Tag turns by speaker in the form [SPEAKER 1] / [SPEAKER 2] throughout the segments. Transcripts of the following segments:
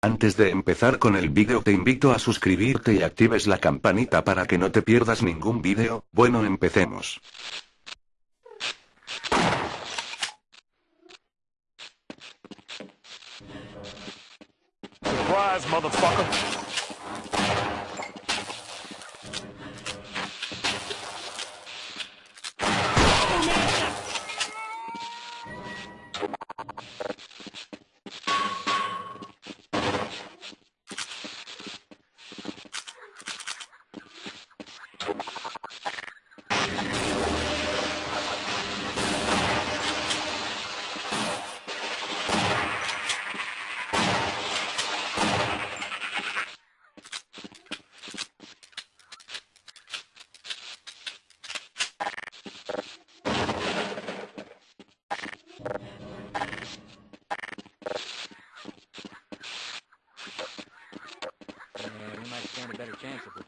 [SPEAKER 1] Antes de empezar con el vídeo te invito a suscribirte y actives la campanita para que no te pierdas ningún vídeo, bueno empecemos.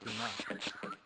[SPEAKER 2] enough